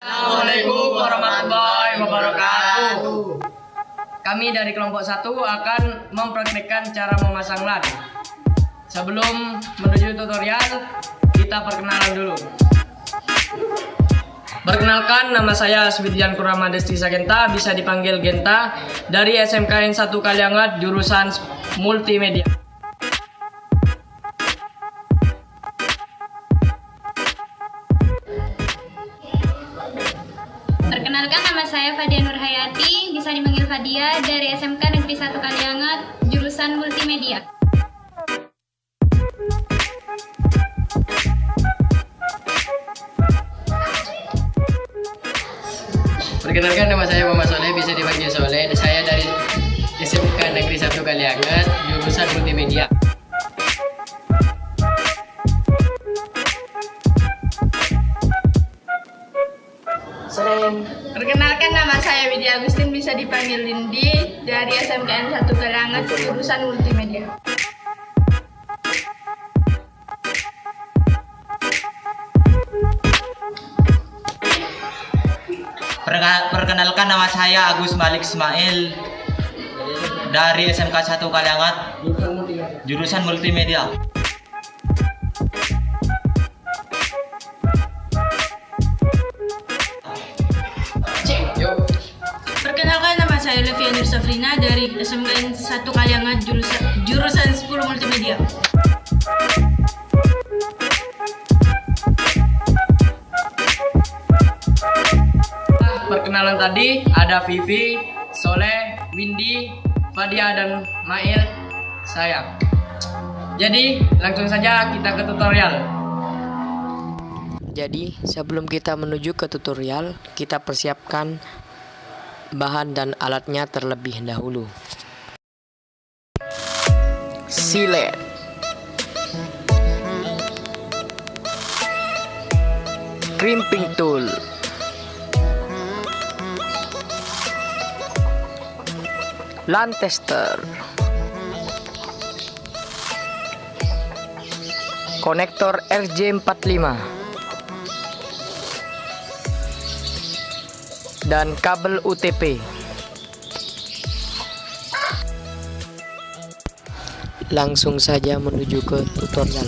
Assalamualaikum warahmatullahi wabarakatuh. Kami dari kelompok satu akan mempraktikkan cara memasang LAN. Sebelum menuju tutorial, kita perkenalan dulu. Perkenalkan, nama saya Swidian Kurama Desti Sagenta, bisa dipanggil Genta, dari SMKN 1 Kaliangat, jurusan Multimedia. Saya Fadia Nurhayati, bisa dipanggil Fadia dari SMK Negeri 1 Kaliangat, jurusan Multimedia. Perkenalkan nama saya Muhammad Soleh, bisa dipanggil Soleh. Saya dari SMK Negeri 1 Kaliangat, jurusan Multimedia. Bisa dipanggil Lindi dari SMKN 1 Kalangan jurusan Multimedia. Perkenalkan nama saya Agus Malik Ismail dari SMK 1 Kaliangat jurusan multimedia. Saya Levianir Safrina dari SMKN 1 Kaliangan jurusan jurusan 10 Multimedia. Perkenalan tadi ada Vivi, Soleh, Windy, Fadia dan Mail, saya. Jadi langsung saja kita ke tutorial. Jadi sebelum kita menuju ke tutorial, kita persiapkan bahan dan alatnya terlebih dahulu. Silet Crimping tool. LAN tester. Konektor RJ45 dan kabel UTP Langsung saja menuju ke tutorial.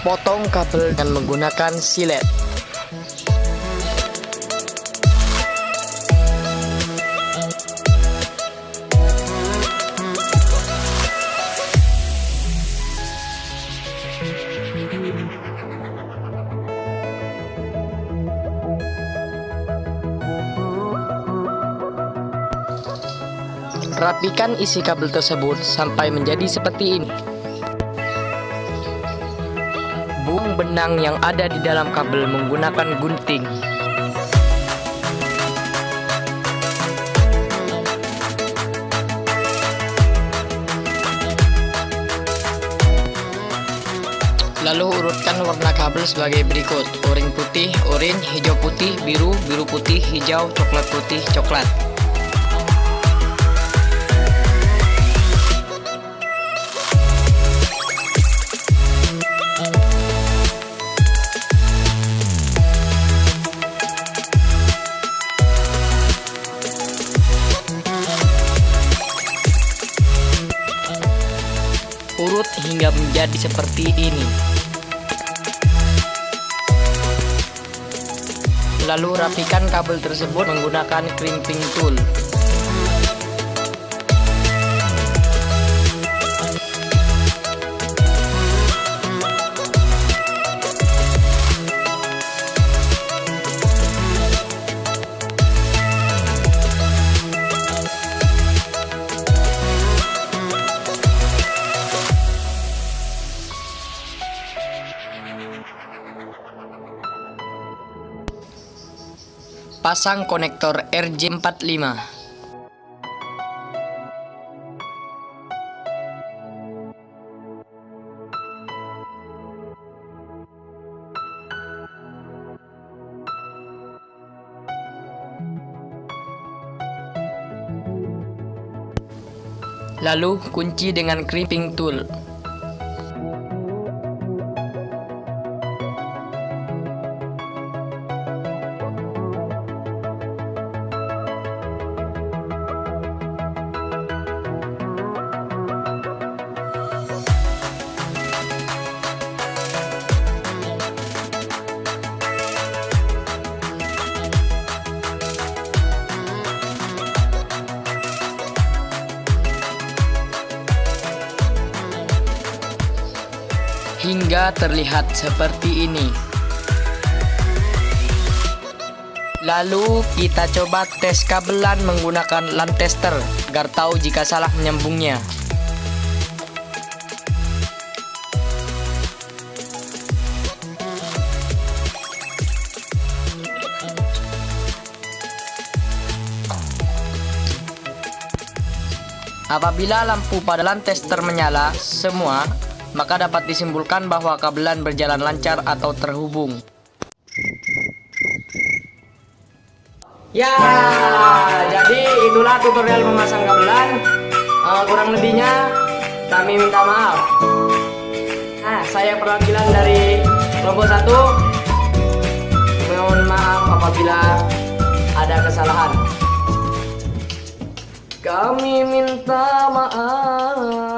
Potong kabel dan menggunakan silet Rapikan isi kabel tersebut sampai menjadi seperti ini. Buang benang yang ada di dalam kabel menggunakan gunting. Lalu urutkan warna kabel sebagai berikut Oranye putih, oranye, hijau putih, biru, biru putih, hijau, coklat putih, coklat urut hingga menjadi seperti ini. Lalu rapikan kabel tersebut menggunakan crimping tool. Pasang konektor RJ45. Lalu kunci dengan crimping tool. Hingga terlihat seperti ini. Lalu kita coba tes kabelan menggunakan LAN tester agar tahu jika salah menyambungnya. Apabila lampu pada LAN tester menyala semua, maka dapat disimpulkan bahwa kabelan berjalan lancar atau terhubung. Ya, jadi itulah tutorial memasang gamelan. Eh, kurang lebihnya kami minta maaf. Nah, saya perwakilan dari kelompok satu. Mohon maaf apabila ada kesalahan. Kami minta maaf.